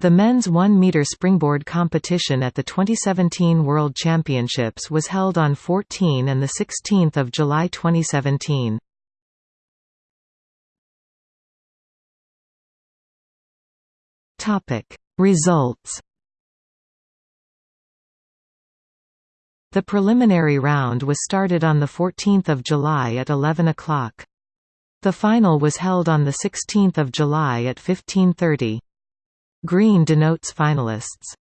The men's 1-meter springboard competition at the 2017 World Championships was held on 14 and 16 July 2017. Results The preliminary round was started on 14 July at 11 o'clock. The final was held on 16 July at 15.30. Green denotes finalists.